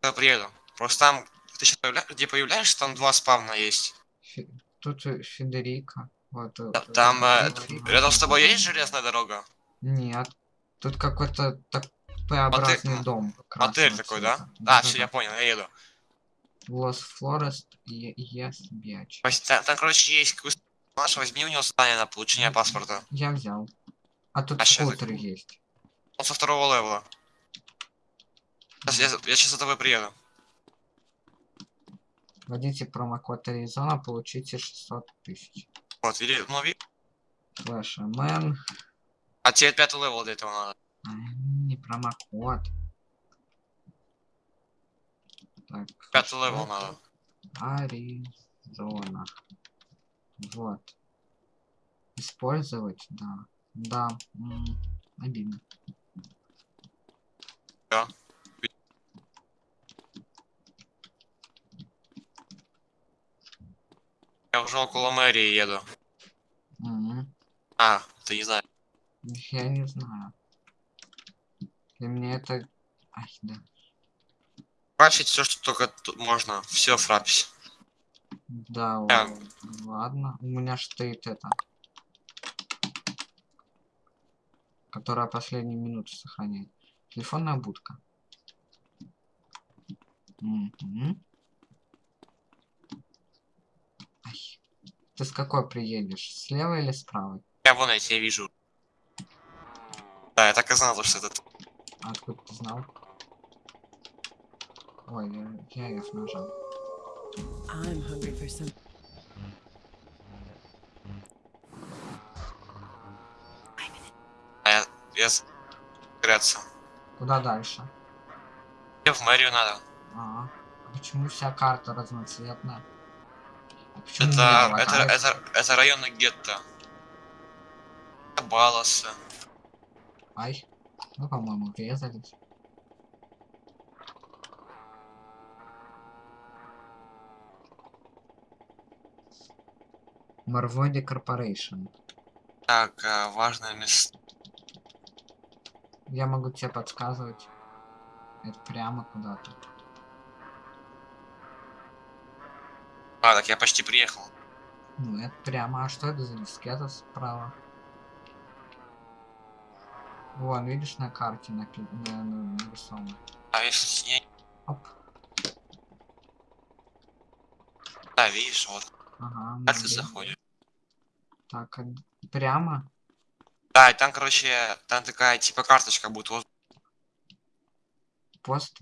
Приеду. Просто там, ты сейчас появля... где появляешься, там два спавна есть. Фе- Тут э, Федерика. Вот. э, Та- Там э, Федерика. рядом с тобой есть железная дорога? Нет. Тут какой-то так П-образный Мотель- дом. Мотель такой, да? цвета. А, все, я понял, я еду. Лос Флорест и Биач. Вась- Там, там, короче, есть какой-то персонаж, возьми у него задание на получение паспорта. Я взял. А тут А скутер есть. Он со второго левела. Сейчас, я, я сейчас за тобой приеду. Вводите промокод Аризона, получите 600 тысяч. Вот, видишь, ну, ви- Slash mn. А тебе пятый левел для этого надо. А, Не промокод. Так. Пятый левел надо. Аризона. Вот. Использовать, да. Да. м, Обидно. Я уже около мэрии еду. Мгм. А, ты не знаешь. Я не знаю. Для меня это... Ай, да. Фрапсить все, что только можно. Все фрапись. Да, Да. л- ладно. У меня ж стоит это. Которая последние минуты сохраняет. Телефонная будка. Мгм. Ты с какой приедешь? Слева или справа? Я вон я тебя вижу. Да, я так и знал, что это... тут. Откуда ты знал? Ой, я, я F нажал. I'm hungry for some. А я... я... Греться. Куда дальше? Мне в мэрию надо. А, почему вся карта разноцветная? Это, это, это, это районы гетто. Баласа. Ай, ну, по-моему, врезались. Марводи Корпорейшн. Так, а, важное место. Я могу тебе подсказывать. Это прямо куда-то. А, так я почти приехал. Ну, это прямо. А что это за дискета справа? Вон, видишь, на карте напи- на- на- нарисовано. А если не... Оп. Да, видишь, вот. Ага, Как ты заходишь? Так, а прямо? Да, и там, короче, там такая, типа, карточка будет. Вот. Пост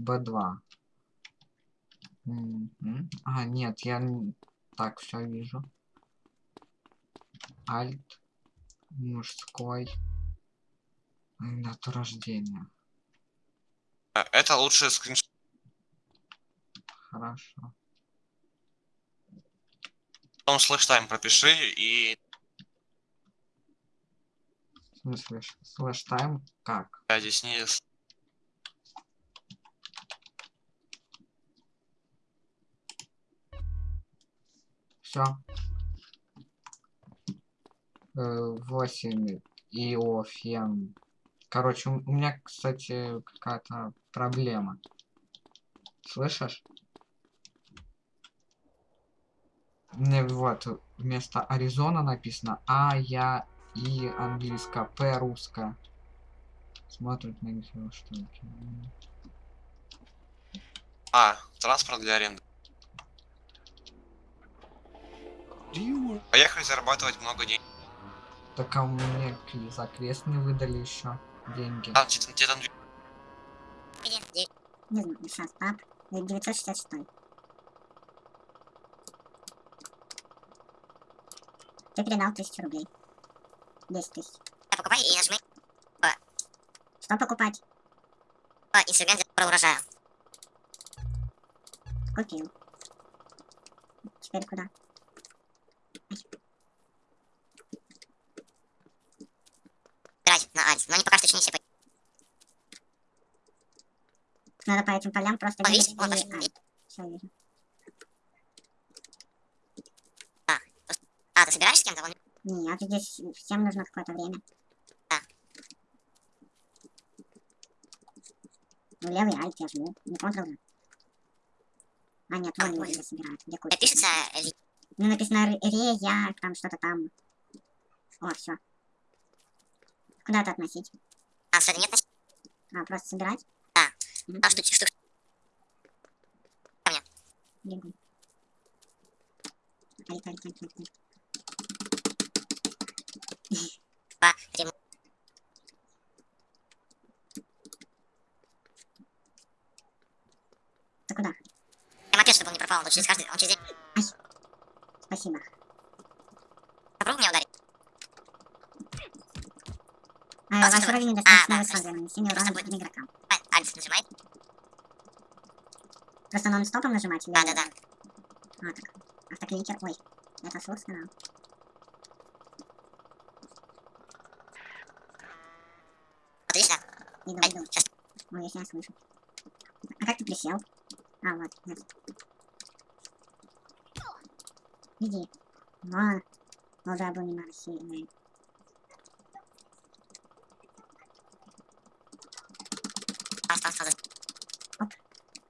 Б2. Мгм. А, нет, я так все вижу. Альт. Мужской. Дату рождения. Э, Это лучше скриншот. Хорошо. Потом slash time пропиши и... В смысле, s- slash time? Как? Я здесь не... Все. 8 Иофен. Короче, у меня, кстати, какая-то проблема. Слышишь? Мне вот вместо Аризона написано А, Я, И английское, П русское. Смотрит на что ли? А, транспорт для аренды. Поехали зарабатывать много денег. Так а мне за квест не выдали еще деньги. Там, тебе, тебе там... Не знаю, сейчас, пап. 966. Ты передал тысячу рублей. 10 тысяч. Покупай и нажми Что покупать? а, инструмент для урожая. Купил. Теперь куда? На Арис, но не пока что еще не все. Надо по этим полям просто О, бегать видишь? Вон, и- пошли. а, всё вижу. А, ты собираешься с кем-то? Вон, Нет, здесь всем нужно какое-то время. Да. Ну, левый альт я жму. Не контрол же. А, нет, А, вон вон. люди собирают. Где Э, куча? Пишется ли... Ну, написано ре, ре, я, там что-то там. О, все. Куда это относить? А, сюда нет, значит, А, просто собирать? Да. Мгм. а. Бегу. Ай, ай, ай, ай, ай. Два, три. Ты куда? Я мопед, чтобы он не пропал, он через каждый... Он через день... Спасибо. А, А, ваш уровень А, недостаточно да, высок для нанесения Просто урона будет. другим игрокам. А, Альф нажимает. Просто нон-стопом нажимать? Да, да, да. А, так. Автокликер. Ой, это слух сказал. Да? Иду, иду. сейчас. Ой, я себя слышу. А как ты присел? А, вот, нет. Иди. Вон. Уже был немного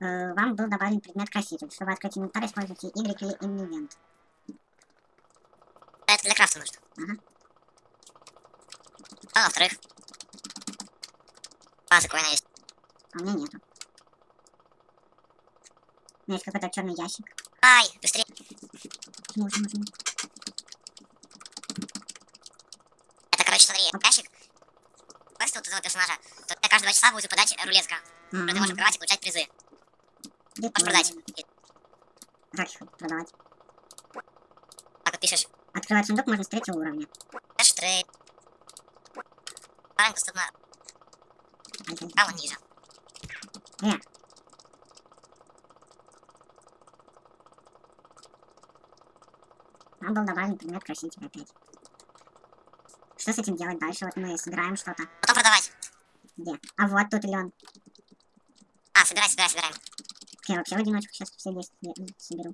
Э, Вам был добавлен предмет краситель. Чтобы открыть инвентарь, используйте Y или Invent. Это для крафта нужно. Ага. А, во-вторых... База коина есть. А у меня нету. У меня есть какой-то черный ящик. Ай, быстрее. Жму, жму. Это, короче, смотри, ящик. Квесты у твоего персонажа. То тебе каждые два часа будет выпадать рулетка. которую ты можешь открывать и получать призы. Можешь продать. Как их продавать? так вот пишешь. Открывать сундук можно с третьего уровня. Кэш трейд. Парень доступно право ниже. Нам был добавлен предмет краситель опять. Что с этим делать дальше? Вот мы собираем что-то. Потом продавать. Где? А вот тут лен. А, собирай, собирай, собираем. Я вообще в одиночку сейчас все 10 ле- соберу.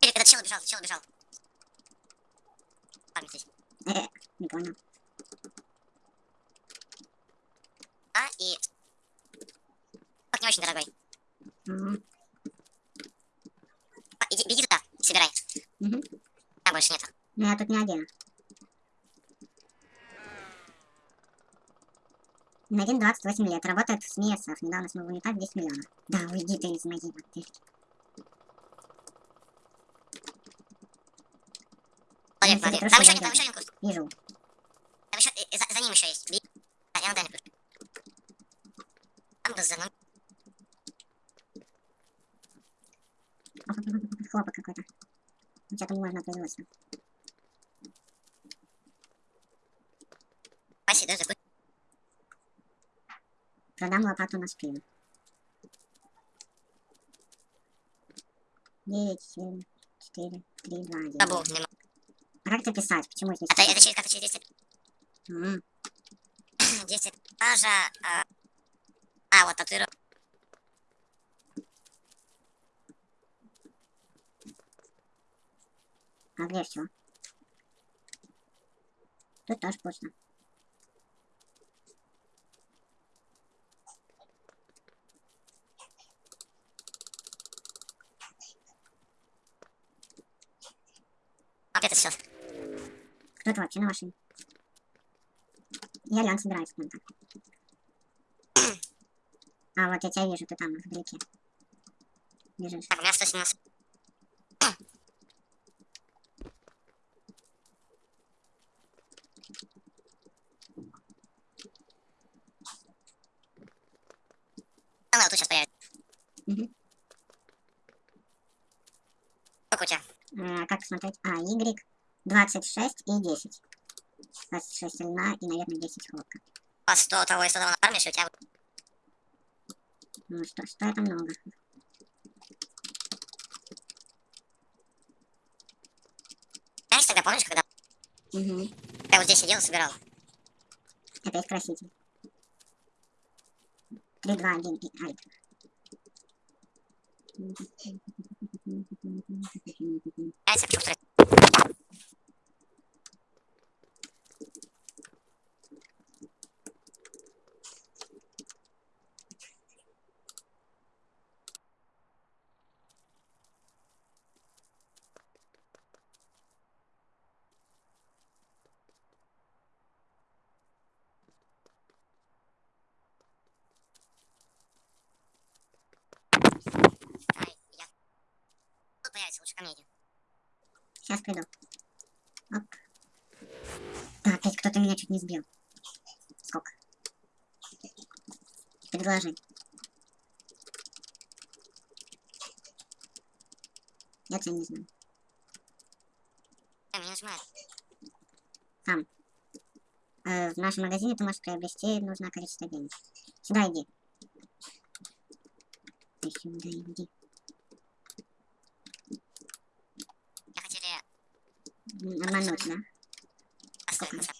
Или когда чел убежал, чел убежал. Парень здесь. Э, не понял. А, и... Так, не очень дорогой. Мгм. А, иди, беги туда, собирай. Мгм. Там больше нету. Ну я тут не один. Надин 28 лет, работает в СМИ СФ. Недавно смог унитаз 10 миллионов. Да, уйди ты из моей Ну, смотри. хорошо, Там еще, один- там иду. еще один куст. Вижу. Там еще, и- и за, за ним еще есть. Беги. А, я на дальний путь. Там оп, оп, Хлопок какой-то. Что-то можно производство. Паси, даже куст. Продам лопату на спину. 9, 7, 4, 3, 2, 1. Забыл, нема. А как это писать? Почему здесь? Это, это через, как-то через 10, М, 10 этажа. А, а вот татуировка. А где все? Тут тоже пусто. Опять это сейчас. Кто-то вообще на машине. Я Лен собираюсь ним так. А, вот я тебя вижу, ты там, вдалеке. Бежишь. Так, у меня 117. А, ну, вот тут сейчас появится. Мгм. Сколько у тебя? Э, как посмотреть? А, Y 26 и 10. 26 льна и, наверное, 10 хлопка. Вас 100 того и 100 того нафармишь, и у тебя... Ну что, что это много? Знаешь, тогда помнишь, когда Угу. я вот здесь сидел собирал? Опять краситель. 3, 2, 1 и альт. Знаете, я почему второй? Сейчас приду. Оп. Да, опять кто-то меня чуть не сбил. Сколько? Предложи. Я тебя не знаю. Нажимает. Э, в нашем магазине ты можешь приобрести нужное количество денег. Сюда иди. Ты сюда иди. Я хотели М, Обмануть, да? поставить на себя.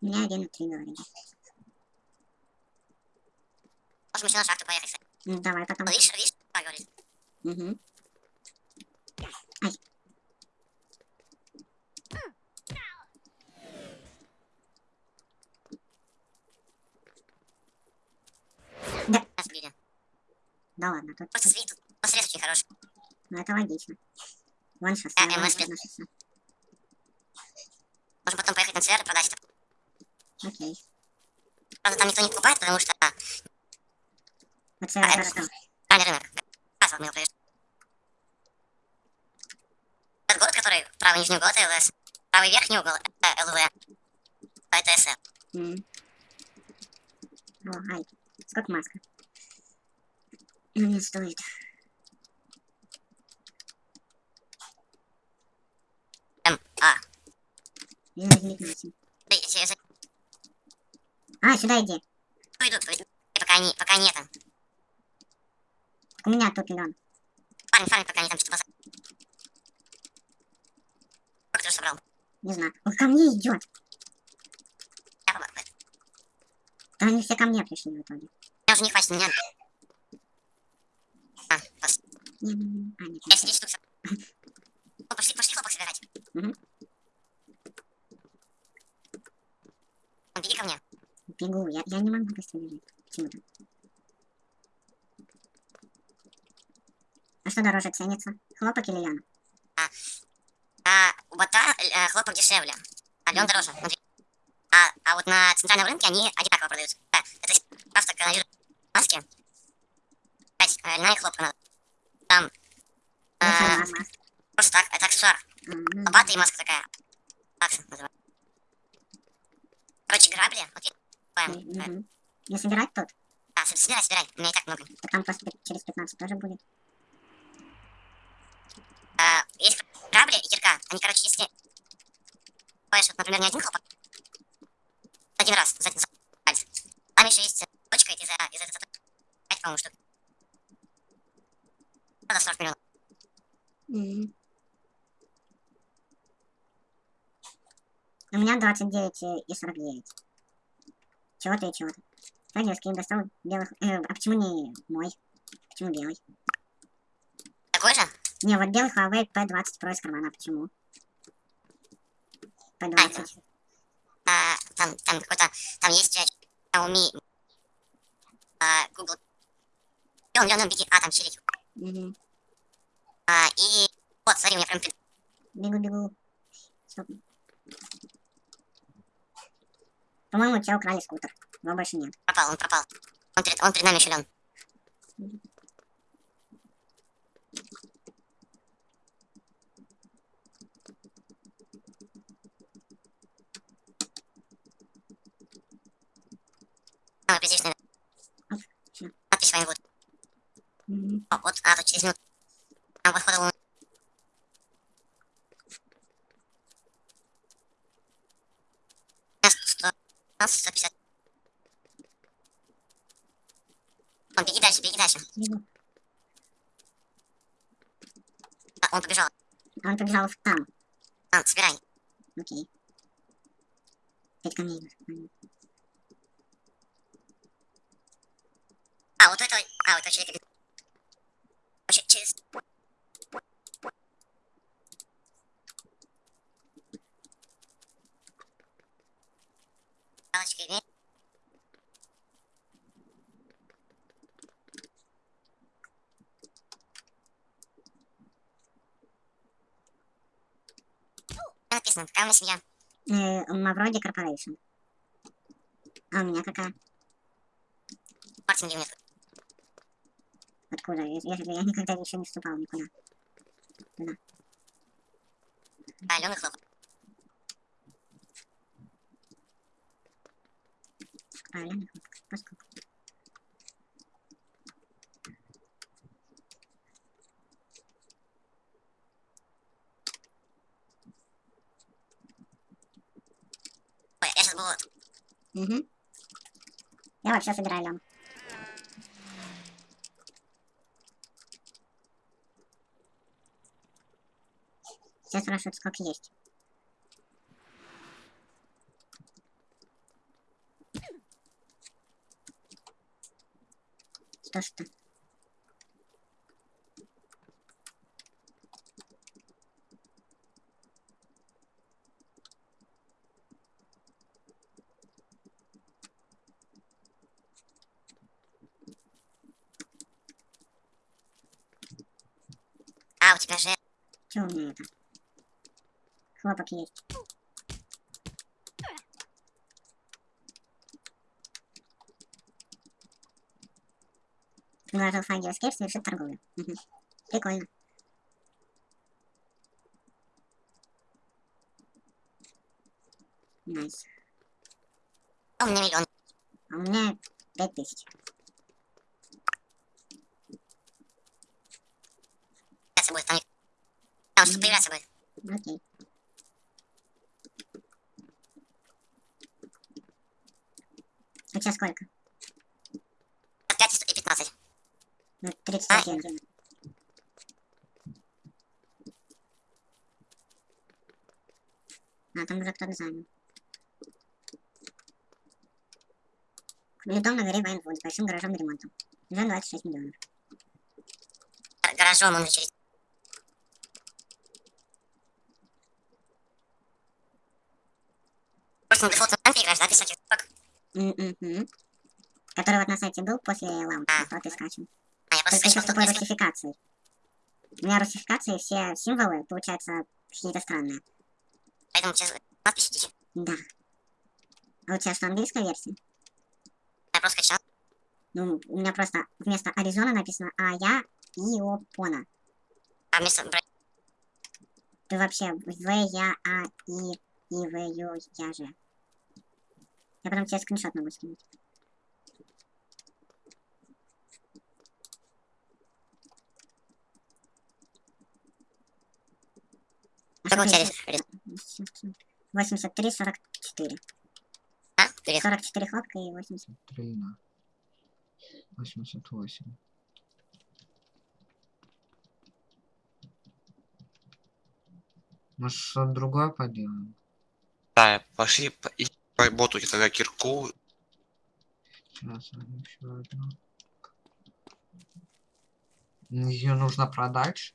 У меня один три говорили. Можем еще на шахту поехать. кстати. Ну, давай потом. Видишь, видишь, как говорит. Угу. Нас сбили. Да ладно, тут... Но срез очень хороший. Ну, это логично. Вон шоссе, А, вон МС шоссе. Можем потом поехать на ЦР и продать это. Окей. Правда, там никто не покупает, потому что а, Вот это А, хорошо. правильный рынок. Раз вот мы его. Этот город, который правый нижний угол, это ЛС. Правый верхний угол, это ЛВ. А это СР. М. О, ай. Сколько маска? Ну, не стоит. М, А. Да, я- я- я- А, сюда иди. Иду. И пока они, пока они это. Так У меня тут лен. Парень, парень, пока они там что-то. Сколько ты собрал? Не знаю. Он ко мне идет. Я побыл. Да они все ко мне пришли в итоге. Я уже не хватит меня. А, пос- Не, не, не. А, нет, я. 10 штук пошли, пошли хлопок собирать. Мгм. Беги ко мне. Бегу. Я, я не могу быстро бежать. Почему-то. А что дороже ценится? Хлопок или лен? А у бота э, хлопок дешевле, а лен дороже. А, а вот на центральном рынке они одинаково продаются. Да, это просто маски. Опять, э, льняная хлопка надо. Там э, просто так, это аксессуар. Лопата и маска такая. Такса называется. Короче, грабли. Э, мгм. Не собирать тут? Да, собирай, собирай. У меня и так много. Так там просто через 15 тоже будет. А, есть грабли и кирка. Они, короче, если... Покупаешь, вот, например, не один хлопок. Один раз, за, за пальцы. Там еще есть э, точка, и ты за, из этой точки 5, по-моему, штук. Надо 40 миллионов. Мгм. Меня 29 и и 49. Чего-то и чего-то. Кстати, я скин достал белых... э, а почему не мой? Почему белый? Такой же? Не, вот белый Huawei P20 Pro из кармана. Почему? P20. А, там, там какой-то... Там есть э, Xiaomi... А, Google... Лен, Лен, беги. А, там чирить. Мгм. А, и... Вот, смотри, у меня прям... Бегу, бегу. Стоп. По-моему, у тебя украли скутер. Его больше нет. пропал, он пропал. Он перед, он перед нами еще, Лен. А, опять здесь, наверное. Оп, всё. Надпись вами будет. Мгм. О, вот, а, тут через минуту. Там вот ходил он. Сто, сто пятьдесят. Он, беги дальше, беги дальше. Бегу. А, он побежал. А он побежал в там. Там, собирай. Окей. Опять ко мне идут. Понятно. А, вот у этого... А, у этого человека... Вообще, через... Галочка имеет. Меня семья. Э, Мавроди Corporation. А у меня какая? Мартин Гимнер. Откуда? Я, я, я никогда еще не вступал никуда. Алена хлопок. Правильно? Поскольку. Был... Угу. Я вообще собираю лям. Все спрашивают, сколько есть. Что что? А, у тебя же... Че у меня это? Хлопок есть. Приложил фаги Escape, совершит торговлю. Прикольно. Найс. А у меня миллион. А у меня пять тысяч. Появляться будет, там... Там что появляться будет. Окей. У тебя сколько? 5 и 15. Ну, 31. А, там уже кто-то занял. Купили дом на горе Вайнвуд с большим гаражом и ремонтом. Уже 26 миллионов. Гар- Гаражом он через... На дефолтном лампе играешь, да, без всяких штук? Который вот на сайте был после лампы, А. вот и скачем. А, я просто Только еще скачал с русификацией. У меня русификации все символы, получаются, какие-то странные. Поэтому сейчас надпись идите. Да. А у тебя что, английская версия? Я просто скачал. Ну, у меня просто вместо Аризона написано А я Иопона. А вместо... Ты вообще В, Я, А, И, И, В, Ю, Я же. Я потом тебе скриншот могу скинуть. А у тебя рис- ещё- 83, 44. А? Привет. 44 хлопка и 80. 3 на 88. Может, что-то другое поделаем? Да, пошли поработайте тогда кирку. Сейчас, еще одну. Ее нужно продать.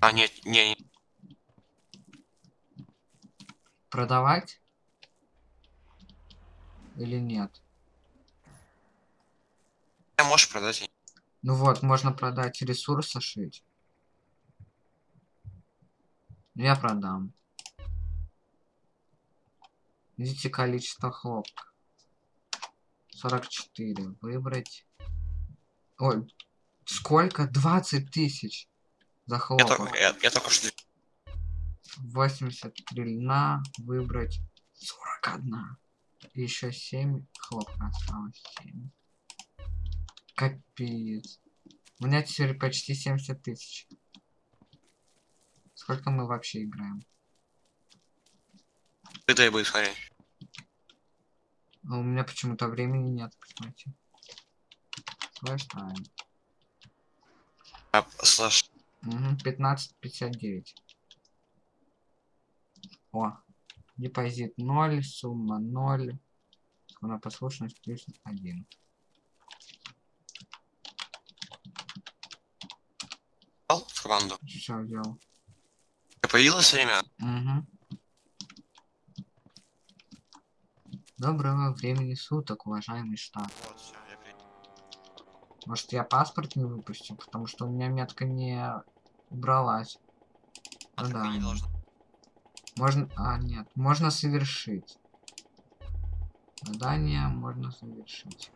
А, нет, не, не. Продавать? Или нет? можешь продать. Ну вот, можно продать ресурсы шить. Я продам. Видите количество хлопка. 44. Выбрать. Ой, сколько? 20 тысяч за Я, хлопок. только, я, я только что... 83 льна. Выбрать 41. И еще 7 хлопка осталось. 7. Капец. У меня теперь почти 70 тысяч. Сколько мы вообще играем? Ты будет смотреть. А у меня почему-то времени нет, кстати. Слэш тайм. Слушай, Угу, 15.59. О, депозит 0, сумма 0. Законопослушность плюс 1. взял в команду. Все взял. Появилось время? Угу. Доброго времени суток, уважаемый штаб. Вот, все, я принял. Может, я паспорт не выпустил, потому что у меня метка не убралась. А Ну да, не. должно. Можно... А, нет. Можно совершить. Задание можно совершить.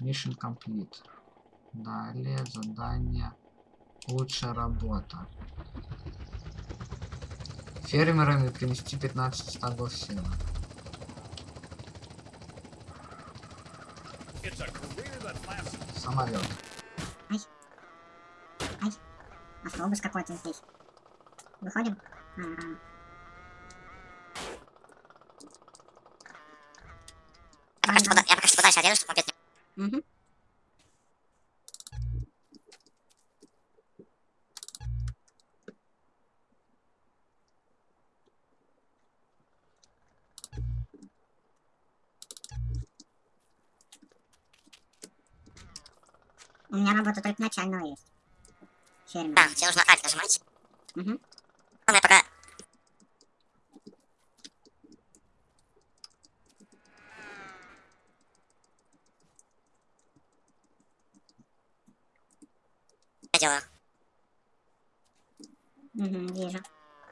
Mission complete. Далее задание лучшая работа. Фермерами принести 15 стогов сена. Самолет. Автобус какой-то здесь. Выходим? Я пока что, пода- я пока что подальше отъеду, чтобы опять не... У меня работа только начального есть. Фермер. Да, тебе нужно альт нажимать. Мгм. Ладно, я пока... Я делаю. Мгм, вижу.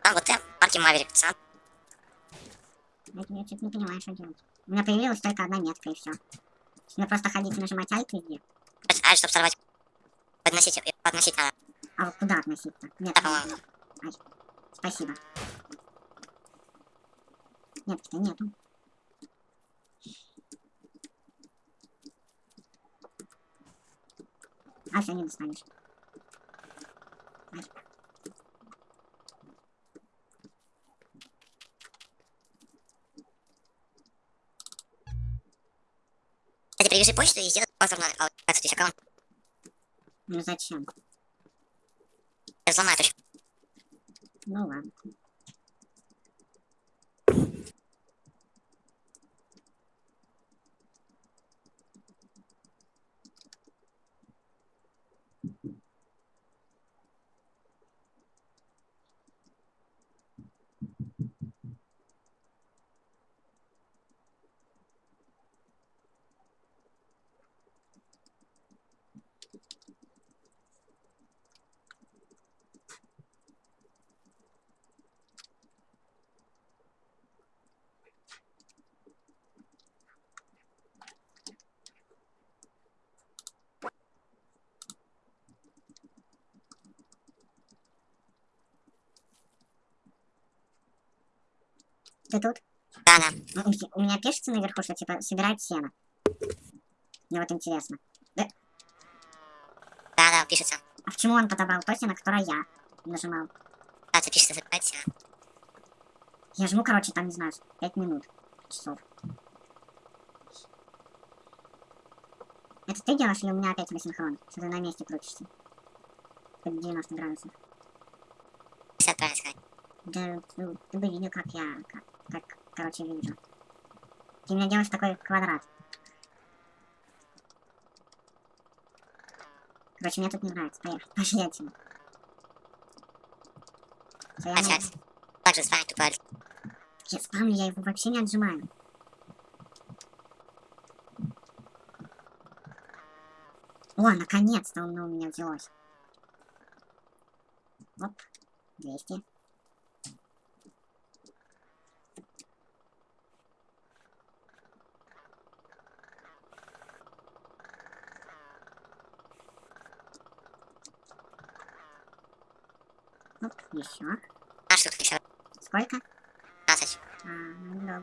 А, вот ты, парки Маверик, сам. Я, я что-то не понимаю, что делать. У меня появилась только одна метка и все. Мне просто ходить и нажимать альт везде. Альт, чтобы сорвать. Подносить, и подносить надо. А вот куда относиться? Нет, Да, по-моему. Ай, спасибо. Метки-то нету. А, все, не достанешь. Ай. Привяжи почту и сделай повторно аутентификацию, то есть аккаунт. Ну зачем? Взломай точку. Ну ладно. Ты тут? Да, да. У, меня пишется наверху, что типа собирать сено. Мне вот интересно. Да, да, пишется. А почему он подобрал то сено, которое я нажимал? Да, это пишется, забывайте. Я жму, короче, там, не знаю, 5 минут. Часов. Это ты делаешь или у меня опять асинхрон? Что ты на месте крутишься? Под 90 градусов. 50 правильно сказать. Да, ну, ты бы видел, как я, как, как, короче, вижу. Ты меня делаешь такой квадрат. Короче, мне тут не нравится. Поехали. Пошли отсюда. Опять. на- Также с вами тупо альт. я спамлю, я его вообще не отжимаю. О, наконец-то оно у меня взялось. Оп, 200. Оп, еще. А что тут еще? Сколько? 15. А, ну,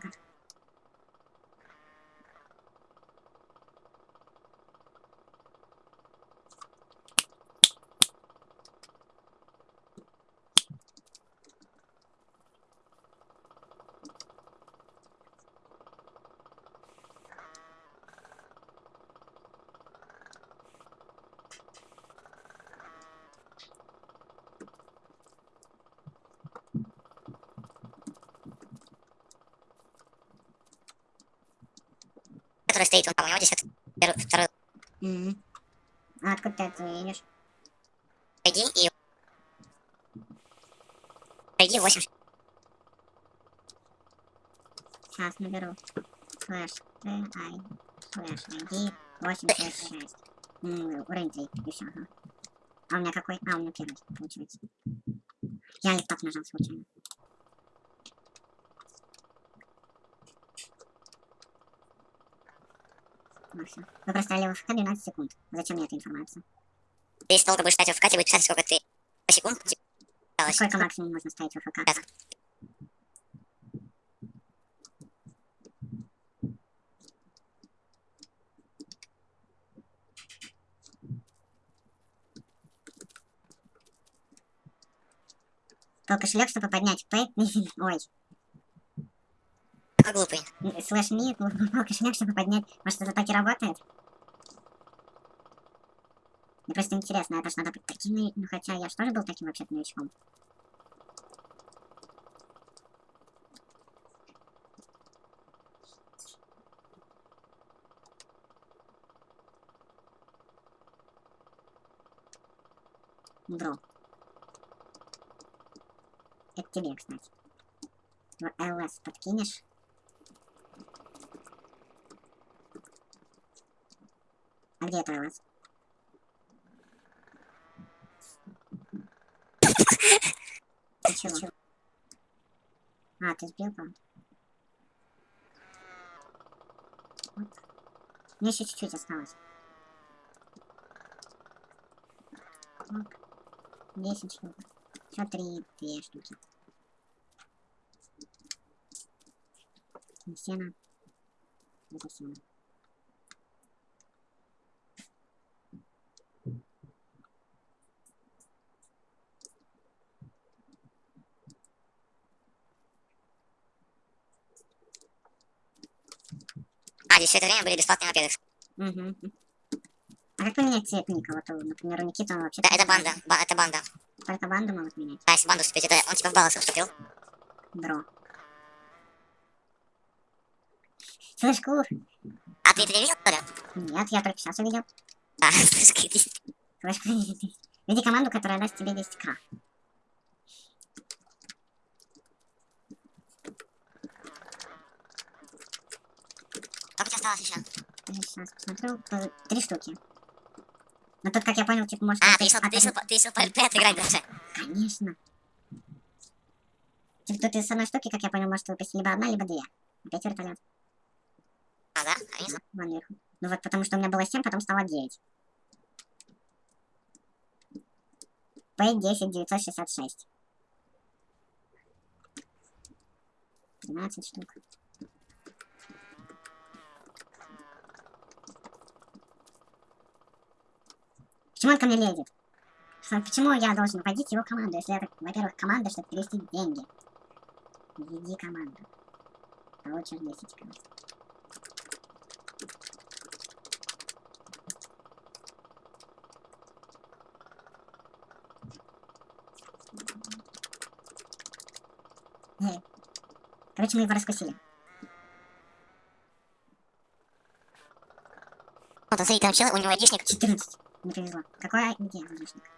стоит, он, по-моему, здесь первый, второй. Мгм. А откуда ты это видишь? Пойди и... Пойди 8. Сейчас наберу. Слэш Т, Ай, слэш ID, 866. М, Уровень 3, и все, ага. А у меня какой? А, у меня первый, получается. Я липтоп нажал случайно. Ну все. Вы простояли в ФК 12 секунд. Зачем мне эта информация? Ты если долго будешь в ВК, тебе будет писать, сколько ты секунд тебе А сколько максимум можно ставить в ФК? Пять. То кошелек, чтобы поднять П. Ой, глупый. слэш ми, ну, кошелек, чтобы поднять. Может, это так и работает? Мне просто интересно, это ж надо быть таким, ну хотя я же тоже был таким вообще-то новичком. Бро. Это тебе, кстати. ЛС подкинешь. А где это? Ты чего? А, ты сбил, по Мне еще чуть-чуть осталось. Так. 10 штук. Еще три, две штуки. Сено. Это сено. Здесь все это время были бесплатные обеды. Угу. А как поменять цвет ника? Вот, у, например, у Никиты он вообще... Да, это банда. Ба- это банда. Только банду могут менять. Да, если банду вступить, это он типа в баллы вступил. Бро. Слышь, Кур? А ты это не видел, что ли? Нет, я только сейчас увидел. Да, слышь, Слышь, Введи команду, которая даст тебе 10к. Осталось еще? Сейчас посмотрю. П- Три штуки. Но тут, как я понял, типа, может... А, ты решил, ты решил, ты решил по РП отыграть даже. Конечно. Типа, тут из одной штуки, как я понял, может выпасть либо одна, либо две. Опять вертолет. А, да? Не знаю. Вон. Ну вот потому что у меня было 7, потом стало 9. П10 966. 13 штук. Почему он ко мне лезет? Что- Почему я должен вводить его команду, если это, во-первых, команда, чтобы перевести деньги? Введи команду. Получишь 10 команд. Эй. Короче, мы его раскусили. Вот, смотри, там чел, у него айдишник. 14. Не повезло. Какой где айдишник?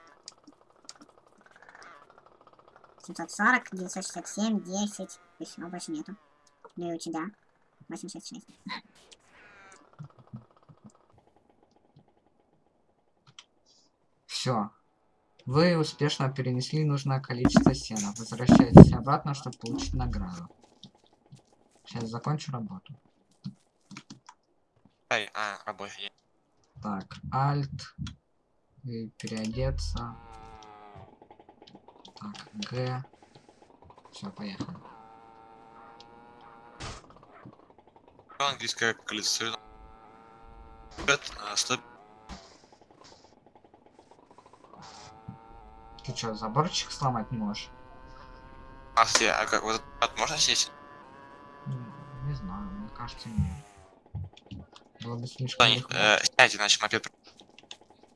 740, 967, 10. И все, больше нету. Ну и у тебя. 866. Все. Вы успешно перенесли нужное количество сена. Возвращайтесь обратно, чтобы получить награду. Сейчас закончу работу. Ай, а, рабочий. Так, Alt. И переодеться. Так, Г. Все, поехали. Английское колесо. А. Ты что, заборчик сломать не можешь? А? А как, вот этот можно сесть? М, Не знаю, мне кажется, нет. Было бы слишком э, сядьте, иначе мопед...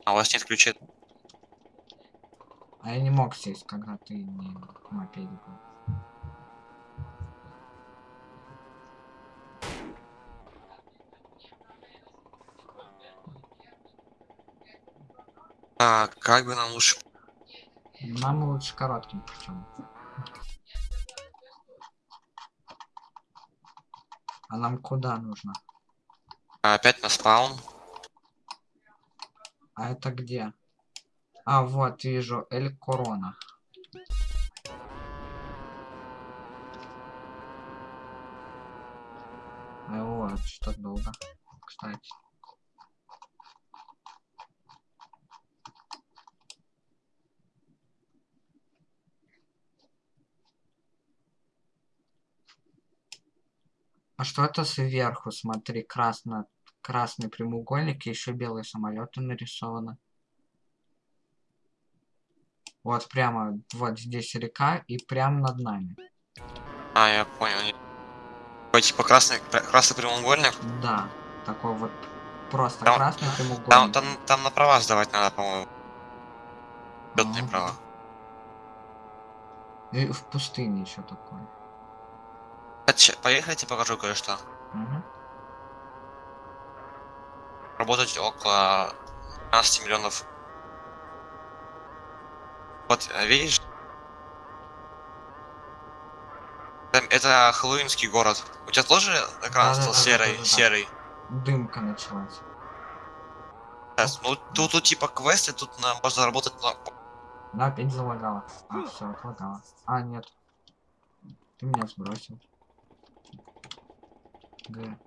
А у вас нет ключей. А я не мог сесть, когда ты не мопеде был. А, как бы нам лучше... Нам лучше коротким путем. А нам куда нужно? Опять на спаун. А это где? А, вот, вижу, Эль Корона. Вот, что долго, кстати. А что это сверху? Смотри, красно, красный прямоугольник и еще белые самолеты нарисованы. Вот прямо, вот здесь река и прямо над нами. А, я понял. Типа красный, красный прямоугольник. Да, такой вот просто Там- красный Там, прямоугольник. там, там на права сдавать надо, по-моему. Летные Ну, права. И в пустыне еще такое. А, ща- Поехайте, покажу кое-что. Мгм. Работать около 15 миллионов. Вот, э, видишь? Там- Это хэллоуинский город. У тебя тоже экран стал Да-да-да-да-да-да. серый, серый? Дымка началась. Сейчас, ну тут, тут типа квесты, тут нам можно работать на... Да, опять залагала. А, все, отлагала. А, нет. Ты меня сбросил. Г.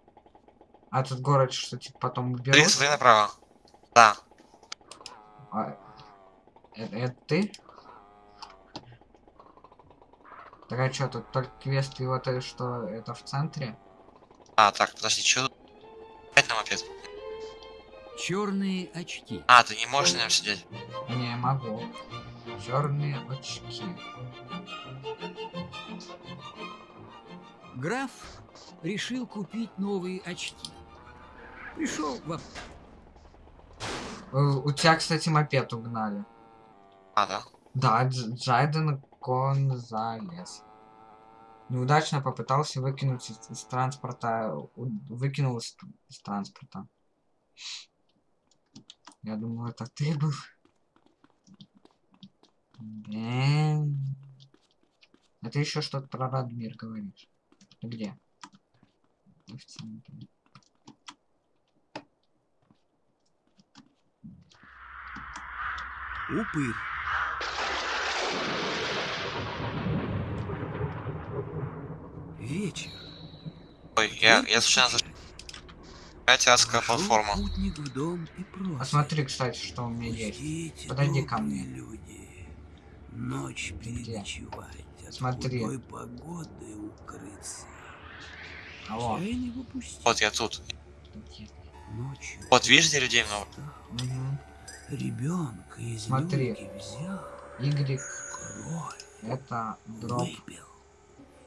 А этот город что, типа, потом уберут? смотри направо. Да. А, это, это ты? Так а что, тут только квест и вот это что, это в центре? А, так, подожди, что тут? Опять на мопед. Черные очки. А, ты не можешь на нем сидеть. Не могу. Черные очки. Граф решил купить новые очки. Пришел в ап- Э, У тебя, кстати, мопед угнали. А, да. Да, Дж- Джайден Гонзалес. Неудачно попытался выкинуть из, из транспорта, выкинул из, из транспорта. Я думал, это ты был. Блин. А ты еще что-то про Радмир говоришь. Ты где? В центре. Упырь. Вечер. Ой, я, я случайно зашел. Опять адская платформа. Посмотри, кстати, что у меня есть. «Пустите, Подойди ко мне. люди, ночь переночевать, от Смотри. худой погоды укрыться. Алло. Вот я тут. Ночью Вот видишь, где людей много? Мгм. Ребенка из Смотри. взял, Y кровь это дроп. выпил,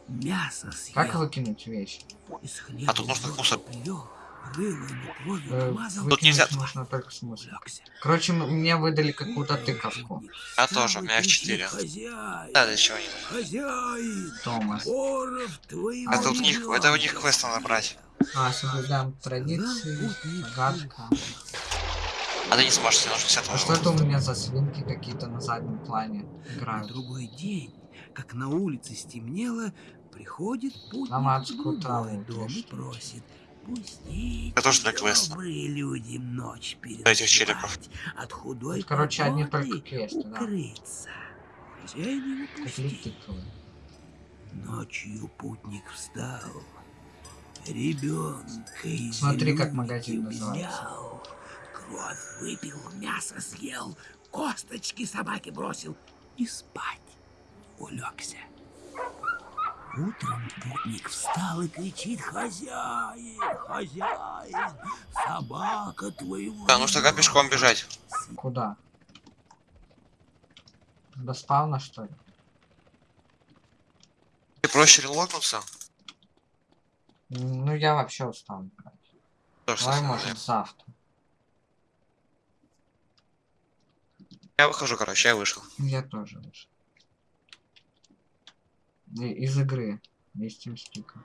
мясо съел, Как выкинуть вещь? из хлеба А тут нужно водку мусор. Э, Тут нельзя- нужно только смысл. улегся. Короче, мне выдали какую-то тыковку. Я тоже, у меня их кричит, четыре. Хозяин, Да, для чего хозяин, Томас. твоего Это у них, это у них квест надо брать. А, соблюдаем традиции. Загадка. А ты не сможешь, тебе нужно 50 А что это у меня за свинки какие-то на заднем плане На играют? другой день, как на улице стемнело, приходит путник в другой дом и просит. Пустите, Это тоже для квеста. добрые люди, ночь челиков. От худой короче, одни погоды только квесты, да. укрыться. Хозяин его пустил. летиковые. Ночью путник встал. Ребенка из Смотри, как магазин называется. взял. Кровь выпил, мясо съел, косточки собаке бросил и спать улегся. Утром путник встал и кричит «Хозяин! Хозяин! Собака твоего!» Да, нужно как пешком бежать. Куда? До спавна, что ли? Ты проще релогнуться? Ну, я вообще устал Давай, может, завтра. Я выхожу, короче, я вышел. Я тоже вышел. Из игры. Из стика.